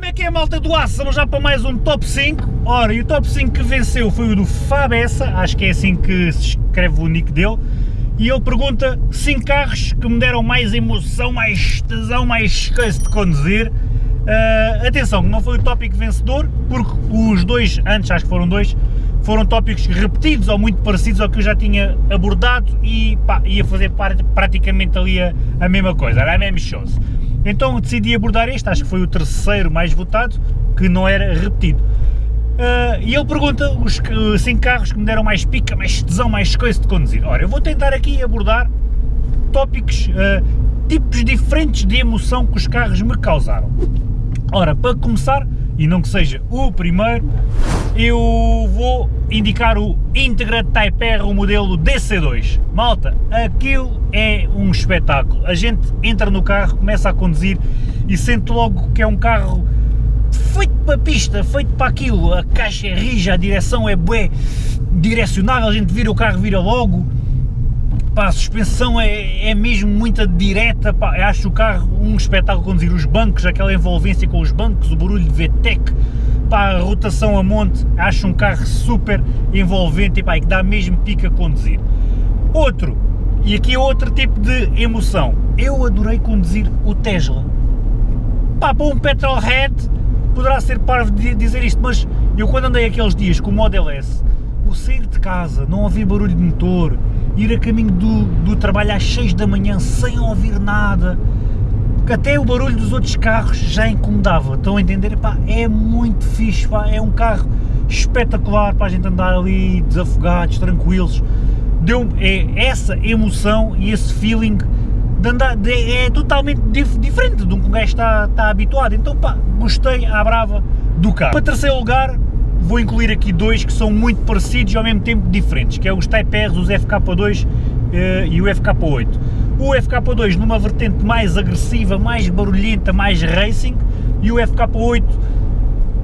Como é que é a malta do aço? Vamos já para mais um top 5. Ora, e o top 5 que venceu foi o do Fabessa, acho que é assim que se escreve o nick dele. E ele pergunta 5 carros que me deram mais emoção, mais tesão, mais coisa de conduzir. Uh, atenção, não foi o tópico vencedor, porque os dois, antes acho que foram dois, foram tópicos repetidos ou muito parecidos ao que eu já tinha abordado e pá, ia fazer praticamente ali a, a mesma coisa, era a mesma shows. Então decidi abordar este, acho que foi o terceiro mais votado, que não era repetido. Uh, e ele pergunta os 5 carros que me deram mais pica, mais tesão, mais coisa de conduzir. Ora, eu vou tentar aqui abordar tópicos, uh, tipos diferentes de emoção que os carros me causaram. Ora, para começar, e não que seja o primeiro, eu vou indicar o Integra Type R, o modelo DC2. Malta, aquilo é um espetáculo. A gente entra no carro, começa a conduzir e sente logo que é um carro feito para a pista, feito para aquilo. A caixa é rija, a direção é bué direcionável, a gente vira o carro, vira logo pá, a suspensão é, é mesmo muito direta, pá, acho o carro um espetáculo conduzir, os bancos, aquela envolvência com os bancos, o barulho de VTEC, pá, a rotação a monte, acho um carro super envolvente e pá, que dá mesmo pica a conduzir. Outro, e aqui é outro tipo de emoção, eu adorei conduzir o Tesla. Pá, para um petrolhead poderá ser parvo de dizer isto, mas eu quando andei aqueles dias com o Model S, o sair de casa, não ouvir barulho de motor, ir a caminho do, do trabalho às 6 da manhã sem ouvir nada, que até o barulho dos outros carros já incomodava, estão a entender? Pá, é muito fixe, pá, é um carro espetacular para a gente andar ali desafogados, tranquilos, deu é essa emoção e esse feeling de andar, de, é totalmente dif, diferente de um que um gajo está, está habituado, então pá, gostei à brava do carro. Para terceiro lugar, vou incluir aqui dois que são muito parecidos e ao mesmo tempo diferentes, que é os Type R's, os FK2 uh, eh, e o FK8. O FK2 numa vertente mais agressiva, mais barulhenta, mais racing, e o FK8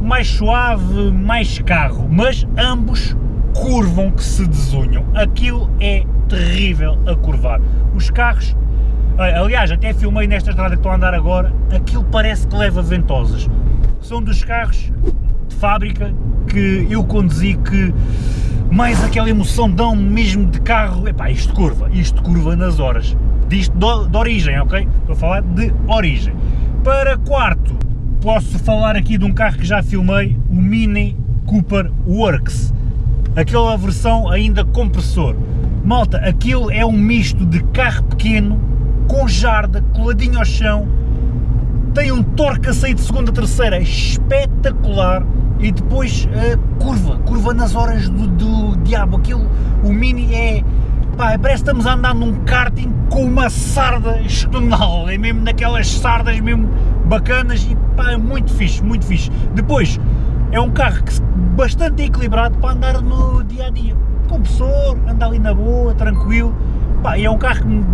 mais suave, mais carro, mas ambos curvam que se desunham. Aquilo é terrível a curvar. Os carros, aliás, até filmei nesta estrada que estou a andar agora, aquilo parece que leva ventosas. São dos carros de fábrica que eu conduzi que mais aquela emoção dão mesmo de carro, epá, isto curva, isto curva nas horas, disto de, de origem, ok? Estou a falar de origem. Para quarto, posso falar aqui de um carro que já filmei, o Mini Cooper Works, aquela versão ainda compressor. Malta, aquilo é um misto de carro pequeno, com jarda, coladinho ao chão, tem um torque a sair de segunda a terceira espetacular, e depois a curva, curva nas horas do, do diabo, aquilo, o Mini é, pá, parece que estamos a andar num karting com uma sarda estonal, é mesmo daquelas sardas mesmo bacanas e pá, é muito fixe, muito fixe. Depois, é um carro que, bastante equilibrado para andar no dia a dia, compressor, anda ali na boa, tranquilo, pá, é um carro que me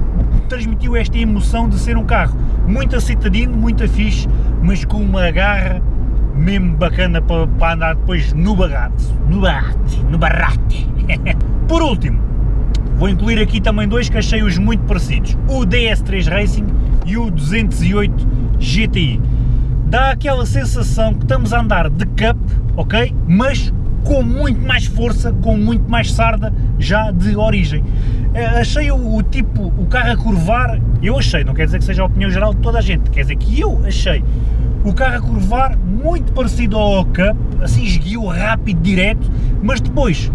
transmitiu esta emoção de ser um carro muito acitadino, muito fixe, mas com uma garra mesmo bacana para, para andar depois no bagate, no barrate, no barrate. Por último, vou incluir aqui também dois que achei-os muito parecidos, o DS3 Racing e o 208 GTI. Dá aquela sensação que estamos a andar de cup, ok? Mas com muito mais força, com muito mais sarda já de origem. Eh, achei o, o, tipo, o carro a curvar, eu achei, não quer dizer que seja a opinião geral de toda a gente, quer dizer que eu achei o carro a curvar muito parecido ao Cup, assim esguio rápido, direto, mas depois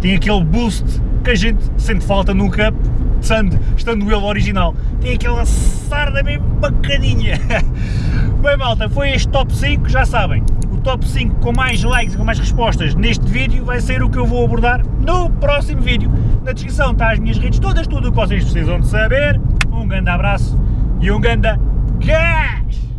tem aquele boost que a gente sente falta no Cup, estando, estando ele original. Tem aquela sarda mesmo bacaninha. Bem malta, foi este top 5, já sabem, o top 5 com mais likes e com mais respostas neste vídeo vai ser o que eu vou abordar no próximo vídeo. Na descrição está as minhas redes todas, tudo o que vocês precisam de saber. Um grande abraço e um grande gás!